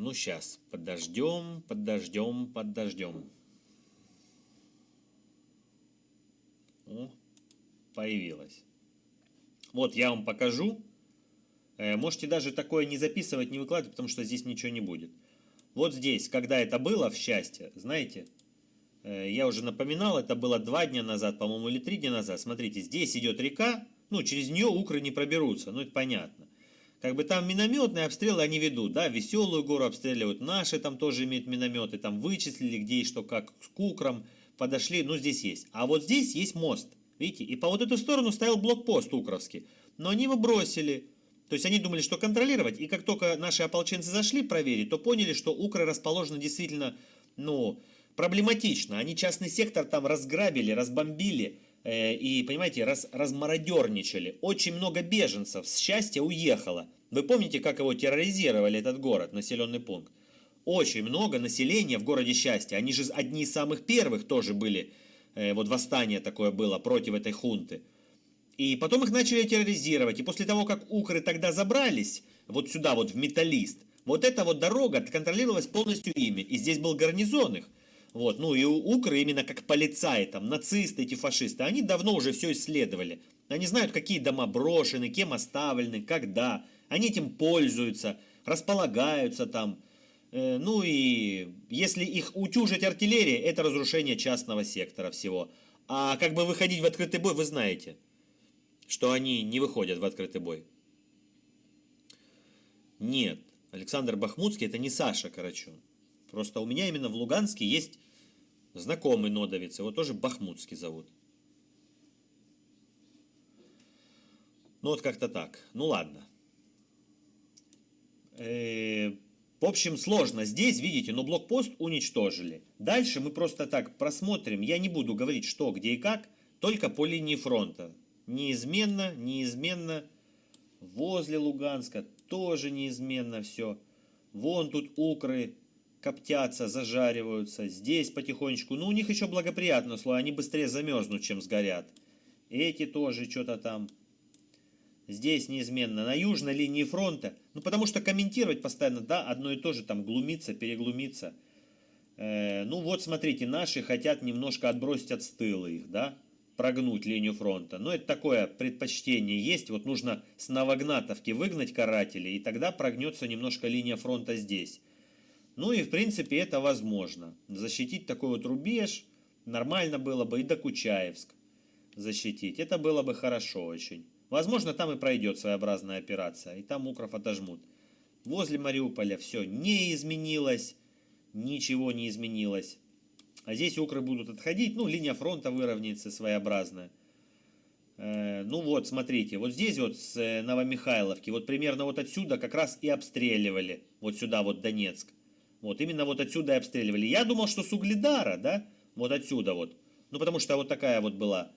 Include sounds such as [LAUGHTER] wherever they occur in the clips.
Ну, сейчас, подождем, подождем, подождем. О, появилась. Вот я вам покажу. Э, можете даже такое не записывать, не выкладывать, потому что здесь ничего не будет. Вот здесь, когда это было в счастье, знаете, э, я уже напоминал, это было два дня назад, по-моему, или три дня назад. Смотрите, здесь идет река, ну, через нее укры не проберутся, ну, это понятно. Как бы там минометные обстрелы они ведут, да, веселую гору обстреливают, наши там тоже имеют минометы, там вычислили, где и что, как, с кукром, подошли, ну, здесь есть. А вот здесь есть мост, видите, и по вот эту сторону стоял блокпост укровский, но они его бросили, то есть они думали, что контролировать, и как только наши ополченцы зашли проверить, то поняли, что Укра расположена действительно, ну, проблематично. Они частный сектор там разграбили, разбомбили, и, понимаете, раз, размародерничали. Очень много беженцев с счастья уехало. Вы помните, как его терроризировали, этот город, населенный пункт? Очень много населения в городе счастья. Они же одни из самых первых тоже были, э, вот восстание такое было против этой хунты. И потом их начали терроризировать. И после того, как укры тогда забрались, вот сюда, вот в Металлист, вот эта вот дорога контролировалась полностью ими. И здесь был гарнизон их. Вот, ну и укры именно как полицаи, там, нацисты, эти фашисты, они давно уже все исследовали. Они знают, какие дома брошены, кем оставлены, когда. Они этим пользуются, располагаются там. Э, ну и если их утюжить артиллерия, это разрушение частного сектора всего. А как бы выходить в открытый бой, вы знаете что они не выходят в открытый бой. Нет, Александр Бахмутский это не Саша Карачун. Просто у меня именно в Луганске есть знакомый нодовец, его тоже Бахмутский зовут. Ну вот как-то так. Ну ладно. Э в общем, сложно. Здесь, видите, но блокпост уничтожили. Дальше мы просто так просмотрим. Я не буду говорить, что, где и как, только по линии фронта неизменно, неизменно. Возле Луганска тоже неизменно все. Вон тут укры коптятся, зажариваются. Здесь потихонечку. Ну, у них еще благоприятно слой. Они быстрее замерзнут, чем сгорят. Эти тоже что-то там. Здесь неизменно. На южной линии фронта. Ну, потому что комментировать постоянно, да, одно и то же, там, глумиться, переглумиться. Э, ну, вот, смотрите, наши хотят немножко отбросить от стыла их, да прогнуть линию фронта. Но это такое предпочтение есть. Вот нужно с Новогнатовки выгнать карателей, и тогда прогнется немножко линия фронта здесь. Ну и в принципе это возможно. Защитить такой вот рубеж нормально было бы и до Кучаевск защитить. Это было бы хорошо очень. Возможно, там и пройдет своеобразная операция, и там укров отожмут. Возле Мариуполя все не изменилось, ничего не изменилось. А здесь укры будут отходить, ну, линия фронта выровняется своеобразная. Э, ну вот, смотрите, вот здесь вот с э, Новомихайловки, вот примерно вот отсюда как раз и обстреливали, вот сюда вот Донецк. Вот, именно вот отсюда и обстреливали. Я думал, что с Угледара, да, вот отсюда вот. Ну, потому что вот такая вот была.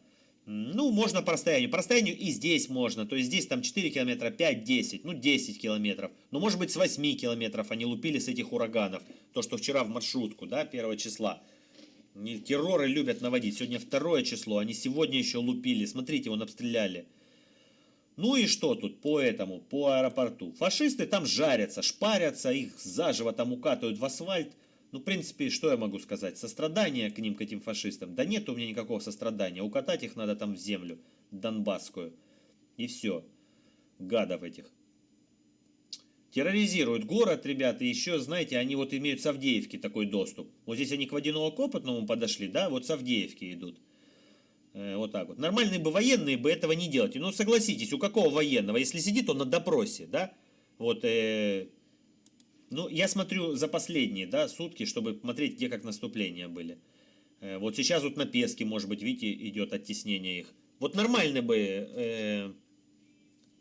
Ну, можно по расстоянию. По расстоянию и здесь можно. То есть здесь там 4 километра, 5, 10, ну 10 километров. Ну, может быть, с 8 километров они лупили с этих ураганов. То, что вчера в маршрутку, да, 1 числа. Терроры любят наводить. Сегодня второе число. Они сегодня еще лупили. Смотрите, вон обстреляли. Ну и что тут по этому, по аэропорту? Фашисты там жарятся, шпарятся, их заживо там укатывают в асфальт. Ну, в принципе, что я могу сказать? Сострадание к ним, к этим фашистам? Да нет у меня никакого сострадания. Укатать их надо там в землю, донбасскую. И все. Гадов этих терроризируют город, ребята, еще, знаете, они вот имеют с такой доступ. Вот здесь они к водяного копотному подошли, да, вот с идут. Э, вот так вот. Нормальные бы военные бы этого не делали. Ну, согласитесь, у какого военного? Если сидит он на допросе, да, вот, э, ну, я смотрю за последние, да, сутки, чтобы смотреть, где как наступления были. Э, вот сейчас вот на Песке, может быть, видите, идет оттеснение их. Вот нормально бы... Э,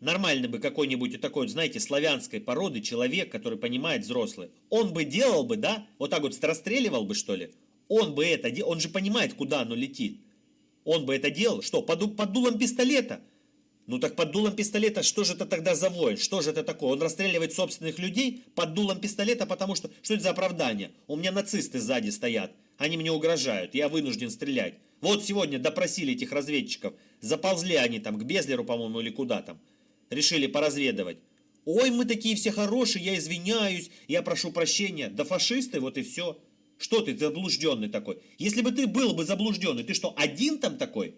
нормальный бы какой-нибудь такой, знаете, славянской породы человек, который понимает взрослый, он бы делал бы, да, вот так вот расстреливал бы, что ли, он бы это делал, он же понимает, куда оно летит. Он бы это делал, что, под, под дулом пистолета? Ну так под дулом пистолета, что же это тогда за воин? Что же это такое? Он расстреливает собственных людей под дулом пистолета, потому что, что это за оправдание? У меня нацисты сзади стоят, они мне угрожают, я вынужден стрелять. Вот сегодня допросили этих разведчиков, заползли они там к Безлеру, по-моему, или куда там решили поразведывать. Ой, мы такие все хорошие, я извиняюсь, я прошу прощения. Да фашисты, вот и все. Что ты заблужденный такой? Если бы ты был бы заблужденный, ты что, один там такой?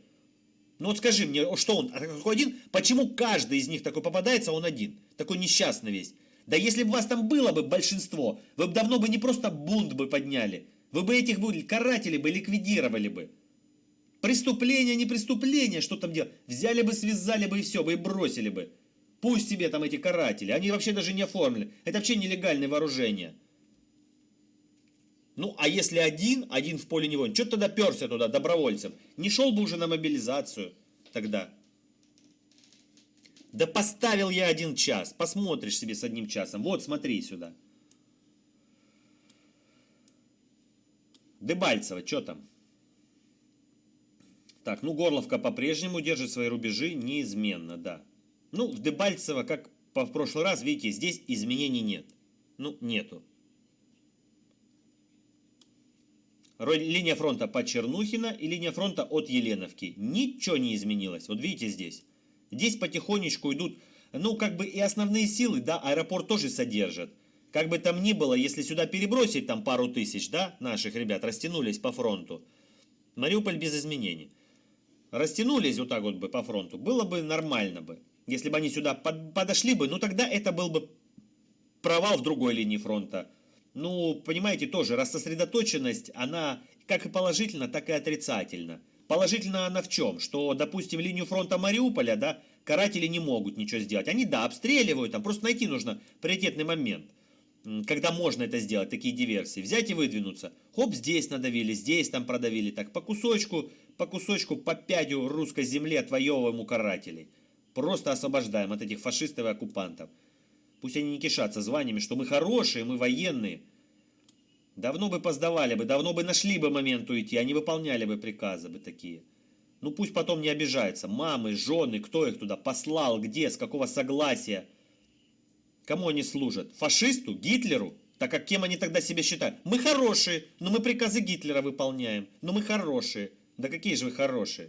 Ну вот скажи мне, что он, какой один? Почему каждый из них такой попадается, а он один? Такой несчастный весь. Да если бы вас там было бы большинство, вы бы давно бы не просто бунт бы подняли, вы бы этих бы карателей бы ликвидировали бы. Преступление, не преступление, что там делать? Взяли бы, связали бы и все, бы и бросили бы. Пусть себе там эти каратели, они вообще даже не оформлены. Это вообще нелегальное вооружение. Ну, а если один, один в поле невольно, что тогда перся туда добровольцем? Не шел бы уже на мобилизацию тогда. Да поставил я один час, посмотришь себе с одним часом. Вот, смотри сюда. Дебальцево, что там? Так, ну Горловка по-прежнему держит свои рубежи неизменно, да. Ну, в Дебальцево, как в прошлый раз, видите, здесь изменений нет. Ну, нету. Линия фронта по Чернухина и линия фронта от Еленовки. Ничего не изменилось. Вот видите здесь. Здесь потихонечку идут, ну, как бы и основные силы, да, аэропорт тоже содержат. Как бы там ни было, если сюда перебросить там пару тысяч, да, наших ребят, растянулись по фронту. Мариуполь без изменений растянулись вот так вот бы по фронту, было бы нормально бы. Если бы они сюда под, подошли бы, ну тогда это был бы провал в другой линии фронта. Ну, понимаете, тоже рассосредоточенность, она как и положительно, так и отрицательно. Положительно она в чем? Что, допустим, линию фронта Мариуполя, да, каратели не могут ничего сделать. Они, да, обстреливают, там просто найти нужно приоритетный момент когда можно это сделать, такие диверсии, взять и выдвинуться. Хоп, здесь надавили, здесь там продавили, так по кусочку, по кусочку, по пядю русской земли отвоевываем у карателей. Просто освобождаем от этих фашистов и оккупантов. Пусть они не кишатся званиями, что мы хорошие, мы военные. Давно бы поздавали бы, давно бы нашли бы момент уйти, они выполняли бы приказы бы такие. Ну пусть потом не обижаются. Мамы, жены, кто их туда послал, где, с какого согласия. Кому они служат? Фашисту? Гитлеру? Так как кем они тогда себя считают? Мы хорошие, но мы приказы Гитлера выполняем. Но мы хорошие. Да какие же вы хорошие?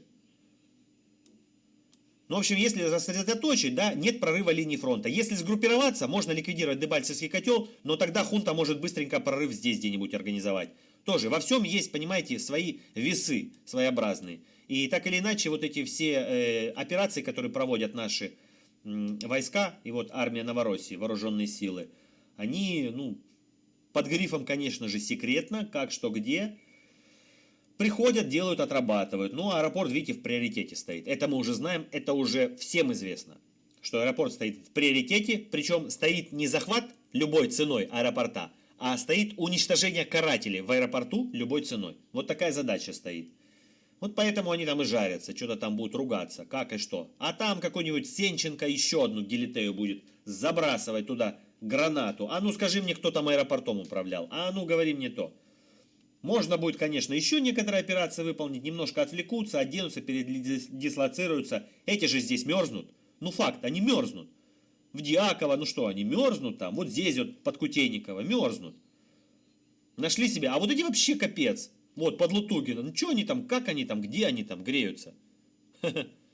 Ну, в общем, если сосредоточить, да, нет прорыва линии фронта. Если сгруппироваться, можно ликвидировать Дебальцевский котел, но тогда хунта может быстренько прорыв здесь где-нибудь организовать. Тоже во всем есть, понимаете, свои весы своеобразные. И так или иначе, вот эти все э, операции, которые проводят наши войска, и вот армия Новороссии, вооруженные силы, они, ну, под грифом, конечно же, секретно, как, что, где, приходят, делают, отрабатывают. Ну, аэропорт, видите, в приоритете стоит. Это мы уже знаем, это уже всем известно, что аэропорт стоит в приоритете, причем стоит не захват любой ценой аэропорта, а стоит уничтожение карателей в аэропорту любой ценой. Вот такая задача стоит. Вот поэтому они там и жарятся, что-то там будут ругаться, как и что. А там какой-нибудь Сенченко еще одну гелитею будет забрасывать туда гранату. А ну скажи мне, кто там аэропортом управлял. А ну говори мне то. Можно будет, конечно, еще некоторые операции выполнить, немножко отвлекутся, оденутся, передислоцируются. Эти же здесь мерзнут. Ну факт, они мерзнут. В Диаково, ну что, они мерзнут там. Вот здесь вот под Кутейниково мерзнут. Нашли себя. А вот эти вообще капец. Вот, под Лутугино. Ну что они там, как они там, где они там греются? [LAUGHS]